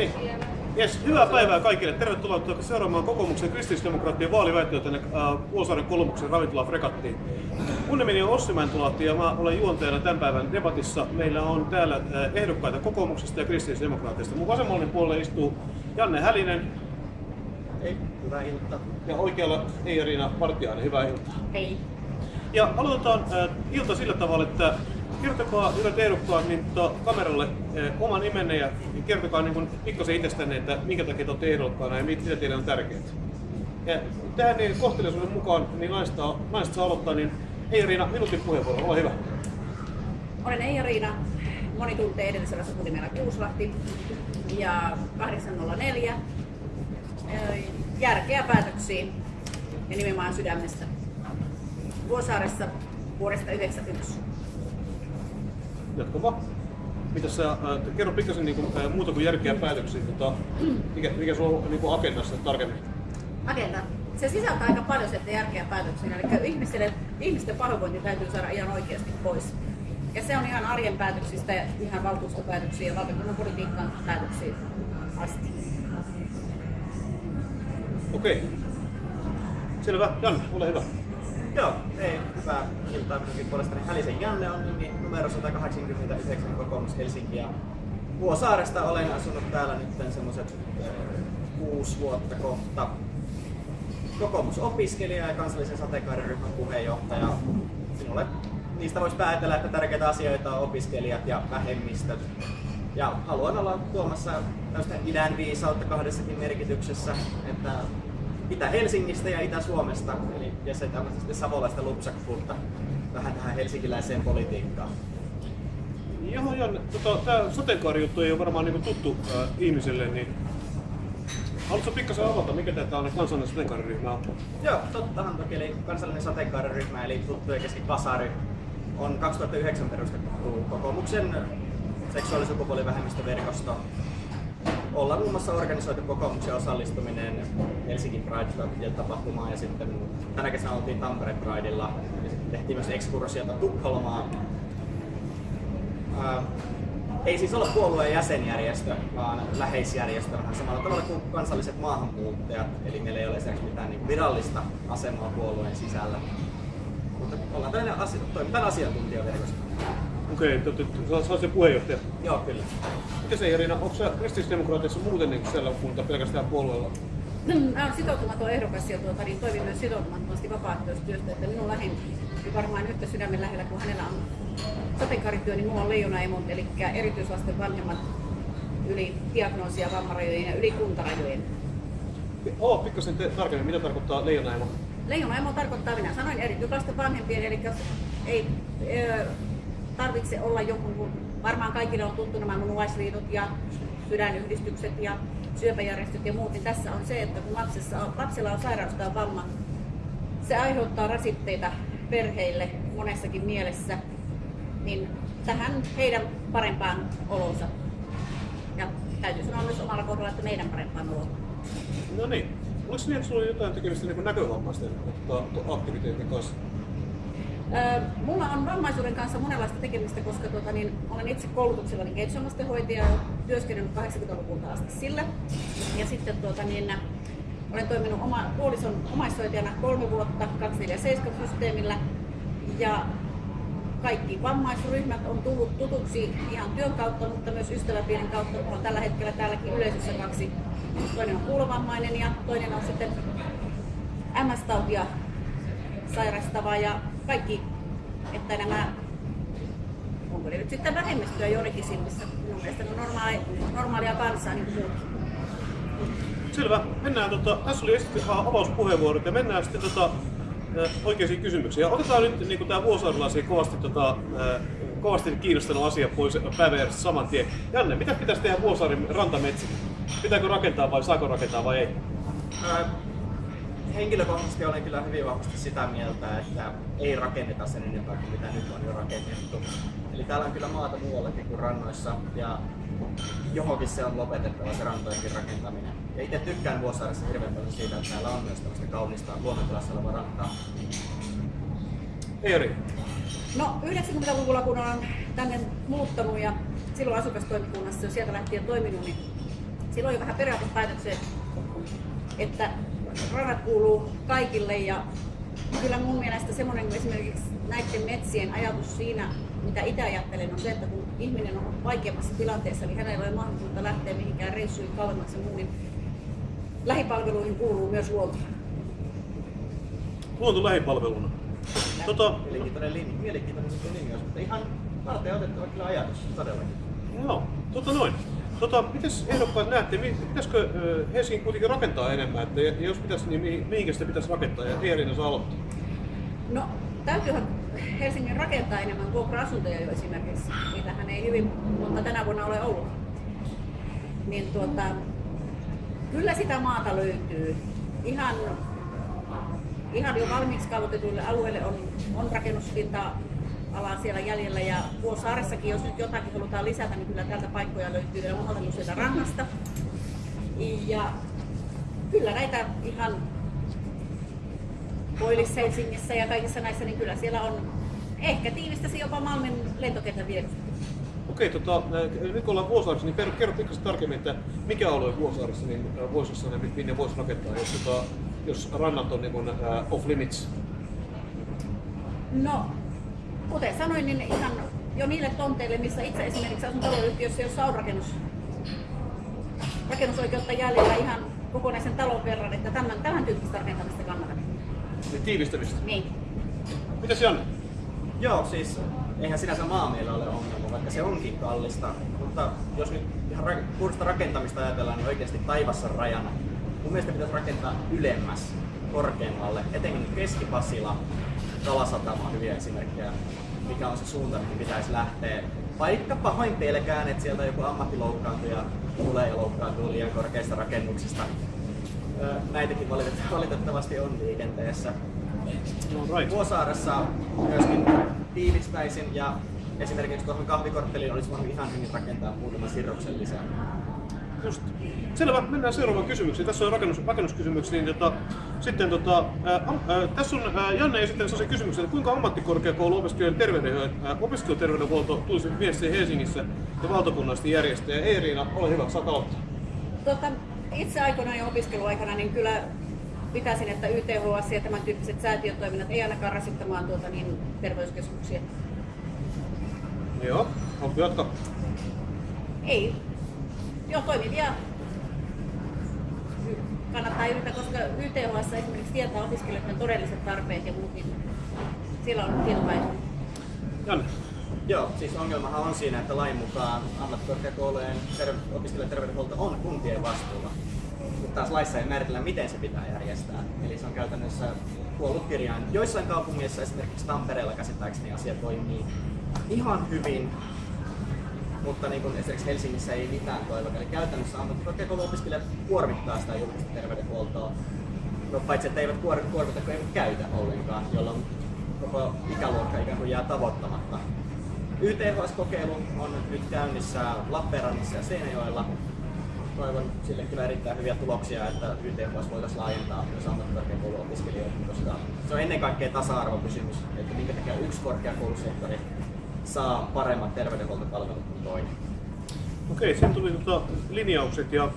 niin. Yes, hyvää päivää kaikille. Tervetuloa seuraamaan kokoomuksen kristillisdemokraattien vaaliväittöä tänne äh, Vuosaaren kolmuksen ravintola Fregattiin. Mun nimeni on Ossi Mäntulahti ja mä olen juontajana tämän päivän debatissa. Meillä on täällä äh, ehdokkaita kokoomuksesta ja kristillisdemokraateista. Mun vasemmalle puolelle istuu Janne Hälinen. Hei, hyvää iltaa. Ja oikealla Eija-Riina Vartiainen, hyvää iltaa. Hei. Ja aloitetaan äh, ilta sillä tavalla, että kertokaa hyvät ehdokkaat niin, to, kameralle äh, oma nimenne ja kertokaa niin pikkasen itsestänne, että minkä takia te olette ehdokkaana ja mitä teille on tärkeää. Ja tähän niin kohteliaisuuden mukaan niin naista, naista saa aloittaa, niin Eija-Riina, minuutin puheenvuoro, ole hyvä. Olen Eija-Riina. Moni tuntee edellisellä sukunimellä Kuuslahti. Ja 804. Järkeä päätöksiin ja nimenomaan sydämestä. Vuosaaressa vuodesta 1991. Jatka vaan. Mitä sä, äh, kerro pikkasen niin kuin, äh, muuta kuin järkeä päätöksiä, tota, mikä, mikä sulla on niin kuin agendassa tarkemmin? Agenda. Se sisältää aika paljon sieltä järkeä päätöksiä. Eli ihmisten, ihmisten pahoinvointi täytyy saada ihan oikeasti pois. Ja se on ihan arjen päätöksistä ja ihan valtuustopäätöksiä ja valtakunnan politiikan päätöksiä asti. Okei. Selvä. Janne, ole hyvä. Joo, hei, hyvää iltaa minunkin puolestani. Hälisen Janne on nimi numero 189 kokoomus Helsinki ja Vuosaaresta olen asunut täällä nyt semmoiset kuusi vuotta kohta. Kokoomusopiskelija ja kansallisen sateenkaariryhmän puheenjohtaja. Sinulle niistä voisi päätellä, että tärkeitä asioita on opiskelijat ja vähemmistöt. Ja haluan olla tuomassa tämmöistä idän viisautta kahdessakin merkityksessä, että Itä-Helsingistä ja Itä-Suomesta, eli ja se tämmöistä savolaista lupsakkuutta vähän tähän helsinkiläiseen politiikkaan. Joo, Janne, tota, tämä sateenkaarijuttu ei ole varmaan niin tuttu äh, ihmisille, niin Haluatko pikkasen avata, mikä tämä on kansallinen sateenkaariryhmä on? Joo, tottahan toki. Eli kansallinen sateenkaariryhmä, eli tuttu ja keski Kasari, on 2009 perustettu kokoomuksen seksuaali- ja sukupuolivähemmistöverkosto. Ollaan muun muassa organisoitu kokoomuksen osallistuminen Helsingin Pride-tapahtumaan ja sitten tänä kesänä oltiin Tampere Prideilla ja sitten tehtiin myös ekskursiota Tukholmaan. Ää, ei siis olla puolueen jäsenjärjestö, vaan läheisjärjestö vähän samalla tavalla kuin kansalliset maahanmuuttajat. Eli meillä ei ole esimerkiksi mitään niin virallista asemaa puolueen sisällä. Mutta ollaan tällainen asia, toimitaan asiantuntijaverkosto. Okei, okay, sä oot se puheenjohtaja. Joo, kyllä. Miten se Irina, onko sä kristillisdemokraatissa muuten niin sellakunta pelkästään puolueella? Mä olen sitoutumaton ehdokas ja tuota, niin toimin myös sitoutumattomasti vapaaehtoistyöstä, että minun lähin varmaan yhtä sydämen lähellä kuin hänellä on sateenkaarityö, niin minulla on leijonaemot, eli erityislasten vanhemmat yli diagnoosia vammarajojen ja yli kuntarajojen. Oo, pikkasen te, tarkemmin, mitä tarkoittaa leijonaemo? Leijonaemo tarkoittaa, minä sanoin erityislasten vanhempien, eli ei ö, tarvitse olla joku, varmaan kaikille on tuttu nämä munuaisliitot ja sydänyhdistykset ja syöpäjärjestöt ja muut, niin tässä on se, että kun lapsessa on, lapsella on sairaus tai vamma, se aiheuttaa rasitteita perheille monessakin mielessä, niin tähän heidän parempaan olonsa. Ja täytyy sanoa myös omalla kohdalla, että meidän parempaan oloon. No niin. Oliko niin, että sulla oli jotain tekemistä niin näkövammaisten aktiviteetin kanssa? Mulla on vammaisuuden kanssa monenlaista tekemistä, koska tuota, niin, olen itse koulutuksellani kehitysvammaistenhoitaja ja työskennellyt 80-luvulta asti sillä. Ja sitten tuota, niin, olen toiminut oma, puolison omaishoitajana kolme vuotta 247-systeemillä ja kaikki vammaisryhmät on tullut tutuksi ihan työn kautta, mutta myös ystäväpiirin kautta. Mulla on tällä hetkellä täälläkin yleisössä kaksi. Toinen on kuulovammainen ja toinen on sitten MS-tautia sairastava ja kaikki, että nämä, onko ne nyt sitten vähemmistöä joidenkin silmissä, minun mielestä ne on normaali, normaalia kansaa niin kuin muutkin. Selvä. Mennään, tota, tässä oli esitetty avauspuheenvuorot ja mennään sitten tota, oikeisiin kysymyksiin. Ja otetaan nyt niin tämä vuosaarilaisia kovasti, tota, kovasti kiinnostanut asia pois päiväjärjestä saman tien. Janne, mitä pitäisi tehdä Vuosaarin rantametsä? Pitääkö rakentaa vai saako rakentaa vai ei? Henkilökohtaisesti olen kyllä hyvin vahvasti sitä mieltä, että ei rakenneta sen enempää kuin mitä nyt on jo rakennettu. Eli täällä on kyllä maata muuallakin kuin rannoissa ja johonkin se on lopetettava se rantojenkin rakentaminen. Ja itse tykkään Vuosaaressa hirveän paljon siitä, että täällä on myös tämmöistä kaunista luonnontilassa oleva rantaa. Eeri. No 90-luvulla kun olen tänne muuttanut ja silloin asukastoimikunnassa jo sieltä lähtien toiminut, niin silloin jo vähän periaatepäätöksen, että radat kuuluu kaikille ja kyllä mun mielestä semmoinen esimerkiksi näiden metsien ajatus siinä, mitä itse ajattelen, on se, että kun ihminen on vaikeammassa tilanteessa, niin hänellä ei ole mahdollisuutta lähteä mihinkään reissuihin kauemmaksi ja muu, niin lähipalveluihin kuuluu myös luonto. Luonto lähipalveluna. Tota, Mielenkiintoinen linja, mielenkiintoinen linjaus, mutta ihan varten otettava kyllä ajatus, todellakin. Joo, tota noin. Tota, mites ehdokkaat näette, pitäisikö Helsingin kuitenkin rakentaa enemmän, että jos pitäisi, niin mihin- mihinkä sitä pitäisi rakentaa ja Eerina saa aloittaa? No, täytyyhän Helsingin rakentaa enemmän vuokra-asuntoja jo esimerkiksi. Niitähän ei hyvin monta tänä vuonna ole ollut. Niin tuota, kyllä sitä maata löytyy. Ihan, ihan jo valmiiksi kaavoitetuille alueille on, on rakennuspinta alaa siellä jäljellä ja Vuosaaressakin, jos nyt jotakin halutaan lisätä, niin kyllä täältä paikkoja löytyy ja muuta sieltä rannasta. Ja kyllä näitä ihan Koillis Helsingissä ja kaikissa näissä, niin kyllä siellä on ehkä tiivistäsi jopa Malmin lentokentän vierusta. Okei, tota, ä, nyt kun ollaan Vuosaarissa, niin kerro, kerro pikkasen tarkemmin, että mikä alue Vuosaarissa niin ä, voisi jossain, mi- minne voisi rakentaa, jos, tota, jos rannat on niin kuin, ä, off limits. No, kuten sanoin, niin ihan jo niille tonteille, missä itse esimerkiksi asun taloyhtiössä, jossa on rakennus, rakennusoikeutta jäljellä ihan kokonaisen talon verran, että tämän, tämän tyyppistä rakentamista kannatan. Niin tiivistämistä. Niin. Mitäs Janne? Joo, siis eihän sinänsä maa meillä ole ongelma, vaikka se onkin kallista. Mutta jos nyt ihan ra- puhdasta rakentamista ajatellaan, niin oikeasti taivassa on rajana. Mun mielestä pitäisi rakentaa ylemmäs, korkeammalle, etenkin Keski-Pasila, Kalasatama on hyviä esimerkkejä, mikä on se suunta, mihin pitäisi lähteä. Vaikka pahoin pelkään, että sieltä joku ammattiloukkaantuja tulee ja loukkaantuu liian korkeista rakennuksista. Näitäkin valitettavasti, on liikenteessä. Vuosaaressa myöskin tiivistäisin ja esimerkiksi tuohon kahvikortteliin olisi voinut ihan hyvin rakentaa muutama sirroksen lisää. Just. Selvä, mennään seuraavaan kysymykseen. Tässä on rakennus, rakennuskysymyksiä. Niin tota, sitten tota, ää, ää, tässä on ää, Janne esittänyt sellaisen kysymyksen, että kuinka ammattikorkeakouluopiskelijoiden terveyden, ää, opiskeluterveydenhuolto tulisi viestiä Helsingissä ja valtakunnallisesti järjestää. Ja Eeriina, ole hyvä, saat aloittaa. Tota, itse aikoinaan jo opiskeluaikana niin kyllä pitäisin, että YTHS ja tämän tyyppiset säätiötoiminnat ei ainakaan rasittamaan tuota, niin, terveyskeskuksia. Joo, haluatko jatkaa? Ei. Joo, toimivia kannattaa yrittää, koska YTHS esimerkiksi tietää opiskelijoiden todelliset tarpeet ja muut, niin siellä on. Janne. Joo, siis ongelmahan on siinä, että lain mukaan ammattikorkeakoulujen ter- opiskelijoiden terveydenhuolto on kuntien vastuulla. Mutta taas laissa ei määritellä, miten se pitää järjestää. Eli se on käytännössä kuollut kirjain. Joissain kaupungeissa, esimerkiksi Tampereella käsittääkseni asia toimii ihan hyvin, mutta niin kuin esimerkiksi Helsingissä ei mitään toivoa. Eli käytännössä ammattikorkeakouluopiskelijat kuormittaa sitä julkista terveydenhuoltoa. No paitsi, että eivät kuor- kuormita, kun eivät käytä ollenkaan, jolloin koko ikäluokka ikään kuin jää tavoittamatta. YTHS-kokeilu on nyt käynnissä Lappeenrannassa ja Seinäjoella. Toivon sille kyllä erittäin hyviä tuloksia, että YTHS voitaisiin laajentaa myös ammattikorkeakouluopiskelijoihin, koska se on ennen kaikkea tasa-arvokysymys, että minkä takia yksi korkeakoulusektori saa paremmat terveydenhuoltopalvelut kuin toinen. Okei, siinä tuli tota linjaukset ja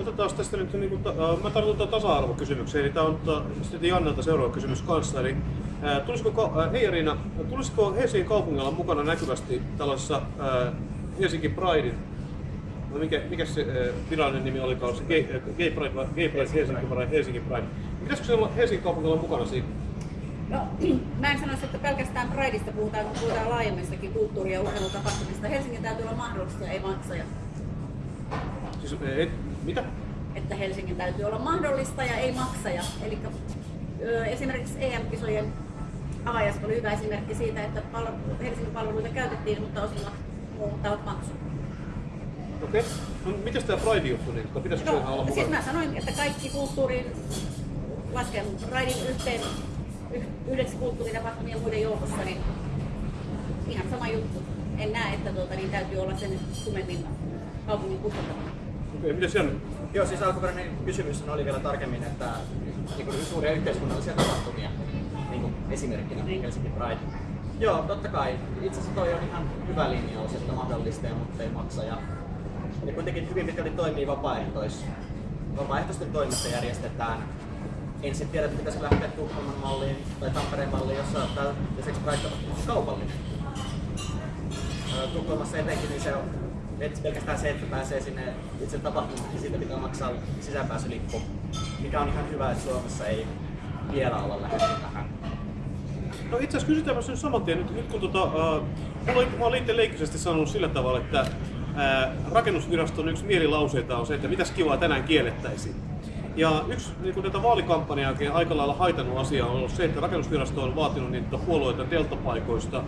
otetaan tästä nyt, niin kuin, äh, mä tartun tasa-arvokysymykseen, eli tämä on tota, sitten Jannelta seuraava kysymys kanssa. Eli, äh, tulisiko, hei Riina, tulisiko Helsingin kaupungilla mukana näkyvästi tällaisessa äh, Helsinki Pridein, no mikä, mikä se virallinen nimi olikaan, se Gay, Pride, gay Pride, Helsinki Pride, Helsinki Pride. Pitäisikö se olla Helsingin kaupungilla mukana siinä? No, mä en sanoisi, että pelkästään Prideista puhutaan, kun puhutaan laajemmissakin kulttuuri- ja urheilutapahtumista. Helsingin täytyy olla mahdollista ja ei maksaja. Siis, äh, et, mitä? Että Helsingin täytyy olla mahdollista ja ei maksaja. Eli esimerkiksi EM-kisojen avajaiset oli hyvä esimerkki siitä, että Helsingin palveluita käytettiin, mutta osilla muut tahot maksuivat. Okei. No, mitäs tämä Pride-juttu, niin, pitäisikö se olla No, mukana? siis mä sanoin, että kaikki kulttuurin lasken raidin yhteen yh- yhdeksi kulttuuritapahtumien muiden joukossa, niin ihan sama juttu. En näe, että tuota, niin täytyy olla sen tumemmin kaupungin kustantamana. Okei, mitäs Janne? Joo, siis alkuperäinen kysymys oli vielä tarkemmin, että niin kuin suuria yhteiskunnallisia tapahtumia, niin kuin esimerkkinä Niin. Helsinki Pride. Joo, totta kai. Itse asiassa toi on ihan hyvä linjaus, että mahdollistaa, mutta ei maksa. Ja ne kuitenkin hyvin pitkälti toimii vapaaehtois, vapaaehtoisten toimesta järjestetään. En sitten tiedä, että pitäisi lähteä Tukholman malliin tai Tampereen malliin, jossa tämä lisäksi vaikka kaupallinen. Tukholmassa etenkin niin se on et pelkästään se, että pääsee sinne itse tapahtumaan, niin siitä pitää maksaa sisäänpääsylippu, mikä on ihan hyvä, että Suomessa ei vielä olla lähdetty tähän. No itse asiassa kysytään nyt saman tien, nyt, nyt kun tota, äh, mulla, mä olen itse leikkisesti sanonut sillä tavalla, että äh, rakennusviraston yksi mielilauseita on se, että mitäs kivaa tänään kiellettäisiin. Ja yksi niin tätä vaalikampanjaa aika lailla haitannut asia on ollut se, että rakennusvirasto on vaatinut niitä puolueita deltapaikoista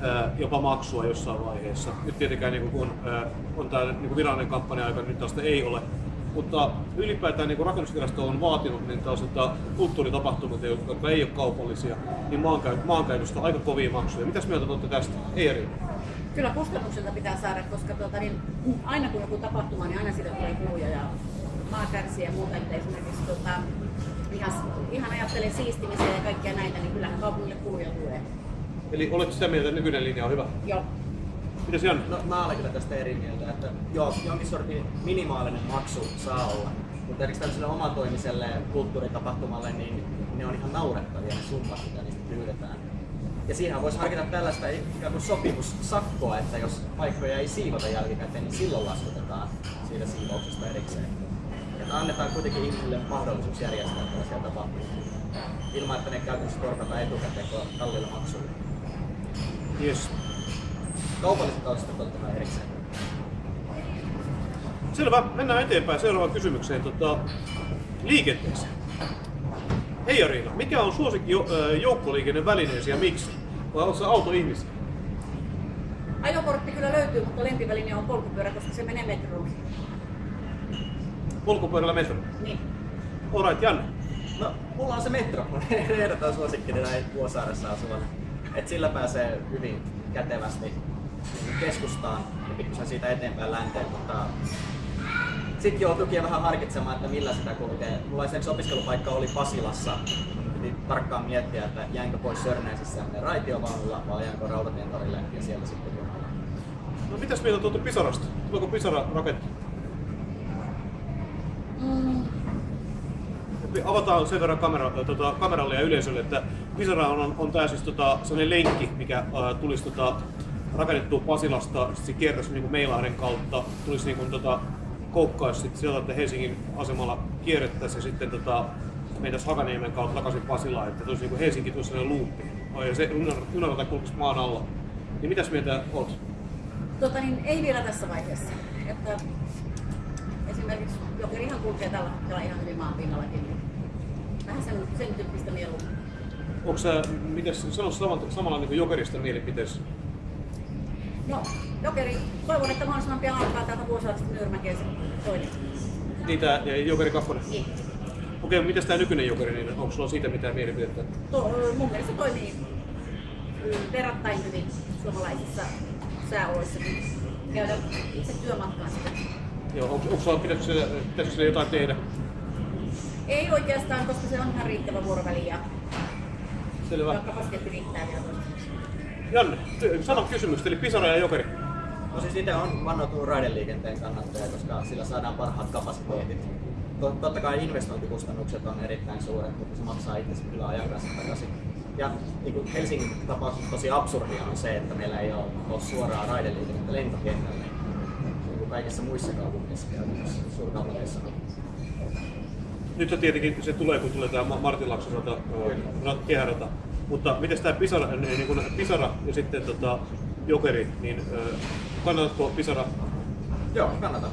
ää, jopa maksua jossain vaiheessa. Nyt tietenkään niin kun on tämä niin virallinen kampanja-aika, nyt tästä ei ole. Mutta ylipäätään niin rakennusvirasto on vaatinut niin tällaisilta kulttuuritapahtumilta, jotka ei ole kaupallisia, niin maankäy- maankäytöstä aika kovia maksuja. Mitäs mieltä olette tästä? Eeri? Kyllä kustannukselta pitää saada, koska tuota, niin, aina kun joku tapahtuma, niin aina siitä tulee kuluja ja maa kärsii ja muuta. Että esimerkiksi tuota, ihan, ihan ajattelen siistimiseen ja kaikkia näitä, niin kyllähän kaupungille kuluja tulee. Eli oletko sitä mieltä, että nykyinen linja on hyvä? Joo. Mitäs Janne? No mä olen kyllä tästä eri mieltä, että joo, jonkin sortin minimaalinen maksu saa olla. Mutta esimerkiksi tällaiselle omatoimiselle kulttuuritapahtumalle, niin ne on ihan naurettavia ne summat, mitä niistä pyydetään. Ja siinä voisi harkita tällaista ikään kuin sopimussakkoa, että jos paikkoja ei siivota jälkikäteen, niin silloin laskutetaan siitä siivouksesta erikseen. Että annetaan kuitenkin ihmisille mahdollisuus järjestää tällaisia tapahtumia ilman, että ne käytännössä korvataan etukäteen kallilla maksulla. Yes. Kaupalliset on totta kai erikseen. Selvä, mennään eteenpäin seuraavaan kysymykseen. Tota, liikenteeseen. Hei Ariina, mikä on suosikki joukkoliikennevälineesi ja miksi? Vai oletko autoihmisiä? Ajokortti kyllä löytyy, mutta lempiväline on polkupyörä, koska se menee metroon. Polkupyörällä metro. Niin. Alright, Janne. No, mulla on se metro. Ehdoton suosikkini näin Vuosaaressa asuvan. Et sillä pääsee hyvin kätevästi keskustaan ja pikkusen siitä eteenpäin länteen, mutta sitten joutuukin vähän harkitsemaan, että millä sitä kulkee. Mulla esimerkiksi opiskelupaikka oli Pasilassa. Piti tarkkaan miettiä, että jäänkö pois Sörnäisissä raitiovaunulla vai jäänkö Rautatien ja siellä sitten junalla. No mitäs mieltä tuolta Pisarasta? Tuleeko Pisara raketti? Mm. Avataan sen verran kamera, tota, kameralle ja yleisölle, että Pisara on, on, tää siis tota, sellainen lenkki, mikä äh, tulisi tota, rakennettua Pasilasta, sit se kiertäisi niin Meilahden kautta, tulisi niin kuin, tota, koukkaisi sit sieltä, että Helsingin asemalla kierrettäisiin ja sitten tota, mentäisiin Hakaniemen kautta takaisin Pasilaan, että tulisi niin kuin Helsinki tulisi sellainen luuppi. Ja se junarata kulkisi maan alla. Niin mitäs mieltä oot? Tota, niin, ei vielä tässä vaiheessa. Että esimerkiksi Jokerihan kulkee tällä hetkellä ihan hyvin maan pinnallakin. Niin vähän sen, sen tyyppistä mieluummin. Onko sä, mitäs, sano samalla, samalla niin Jokerista mielipiteessä? No, Jokeri, toivon, että mahdollisimman pian alkaa täältä Vuosaaresta Nyrmäkeen se toinen. Niitä ja Jokeri kakkonen. Niin. Okei, mitäs tää nykyinen Jokeri, niin onko sulla siitä mitään mielipidettä? To, mun mielestä toimii mm, verrattain hyvin suomalaisissa sääoloissa. Käydä itse työmatkaan sitten. Joo, onko, onko pitäisikö sille, pitäisikö sille jotain tehdä? Ei oikeastaan, koska se on ihan riittävä vuoroväli ja, Selvä. kapasiteetti riittää vielä. Janne, sano kysymykset, eli Pisara ja Jokeri. No siis itse on vannoutunut raideliikenteen kannattaja, koska sillä saadaan parhaat kapasiteetit. Tot- Totta kai investointikustannukset on erittäin suuret, mutta se maksaa itse kyllä ajan kanssa takaisin. Ja niin kuin Helsingin tapauksessa tosi absurdia on se, että meillä ei ole, ole suoraa raideliikennettä lentokentälle. Kaikissa muissa kaupungeissa käytännössä, suurkaupungeissa. Nyt tietenkin se tulee, kun tulee tämä Martinlaakson rata, kehärata. Mutta miten tämä Pisara, niin kun Pisara ja sitten tota, Jokeri, niin kannatatko Pisara? Joo, kannatan.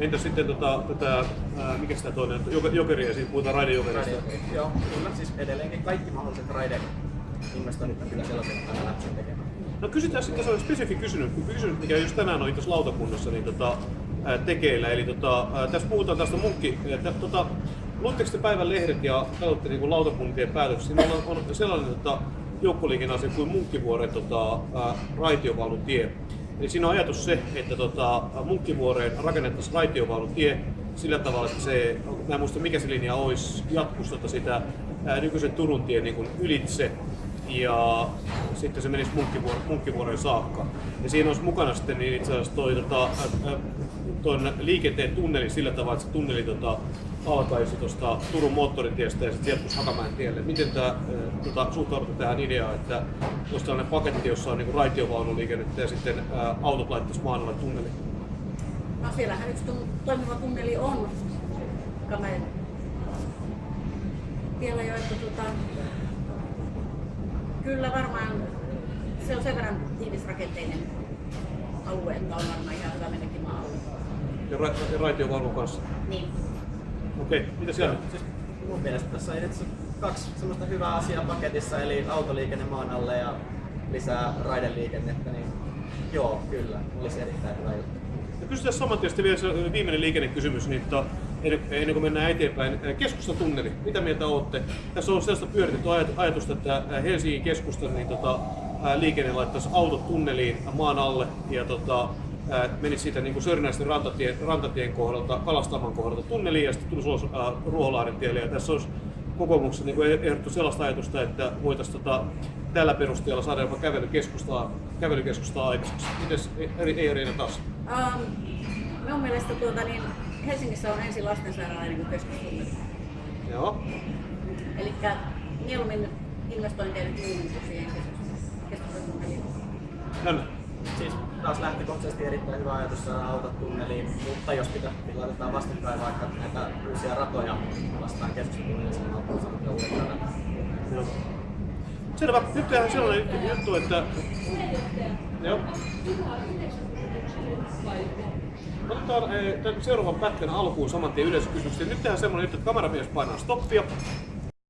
Entäs sitten tota, tätä, ää, mikä sitä toinen, Jok- Jokeri ja siitä puhutaan raidejokerista. Raide, joo, kyllä. Siis edelleenkin kaikki mahdolliset raideinvestoinnit on kyllä sellaisia, että läpsin tekemään. No kysytään sitten, se on spesifi kysymys, kysymys mikä just tänään oli tässä lautakunnassa niin tota, tekeillä. Eli tota, tässä puhutaan tästä munkki, että tota, luitteko te päivän lehdet ja katsotte niin lautakuntien päätöksiä? Siinä on, on sellainen tota, joukkoliikenneasia kuin Munkkivuoren tota, raitiovaunutie. Eli siinä on ajatus se, että tota, Munkkivuoreen rakennettaisiin raitiovaunutie sillä tavalla, että se, mä en muista mikä se linja olisi, jatkuisi tota sitä ää, nykyisen Turun tien niin ylitse ja sitten se menisi Munkkivuor- Munkkivuoreen saakka. Ja siinä olisi mukana sitten niin itse asiassa toi tota, ä, ä, tuon liikenteen tunnelin sillä tavalla, että se tunneli tota, alkaisi tuosta Turun moottoritiestä ja sitten jatkuisi Hakamäen tielle. Miten tämä tota, suhtaudutte tähän ideaan, että olisi tällainen paketti, jossa on niin raitiovaunuliikennettä ja sitten ää, autot laittaisi maan alle tunneliin? No siellähän yksi toimiva tunneli on Kamen tiellä jo, että tota, kyllä varmaan se on sen verran tiivisrakenteinen alue, että on varmaan ihan hyvä mennäkin maan alle. Ja, ra- ja raitiovaunun kanssa. Niin. Okei, mitä siellä? Siis mun mielestä tässä on itse kaksi semmoista hyvää asiaa paketissa, eli autoliikenne maan alle ja lisää raideliikennettä, niin joo, kyllä, olisi erittäin hyvä juttu. Ja kysytään saman tien vielä se viimeinen liikennekysymys, niin to, ennen, kuin mennään eteenpäin. Keskustan tunneli, mitä mieltä olette? Tässä on sellaista pyöritetty ajat- ajatusta, että Helsingin keskustan niin tota, liikenne laittaisi autot tunneliin maan alle ja tota, menisi siitä niin Sörnäisten rantatien, rantatien kohdalta, Kalastaman kohdalta tunneliin ja sitten tulisi ulos Ruoholahden tielle. Ja tässä olisi kokoomuksessa niin kuin ehdotettu sellaista ajatusta, että voitaisiin tota, tällä perusteella saada jopa kävelykeskustaa, kävelykeskustaa aikaiseksi. Mites eri, ei Riina taas? Um, minun mielestä tuota, niin Helsingissä on ensin lastensairaala ennen kuin keskustunneli. Joo. Eli mieluummin investointeja nyt muihin kuin siihen keskus- keskustunneliin. Janne. Siis taas lähtökohtaisesti erittäin hyvä ajatus saada autot tunneliin, mutta jos pitää niin laitetaan vastakkain vaikka näitä uusia ratoja vastaan keskustunneliin, niin on saanut jo uudet radat. Joo. Selvä. Nyt tehdään sellainen juttu, että... Joo. Otetaan eh, seuraavan pätkän alkuun saman tien yleisökysymykset. Nyt tehdään semmoinen että kameramies painaa stoppia.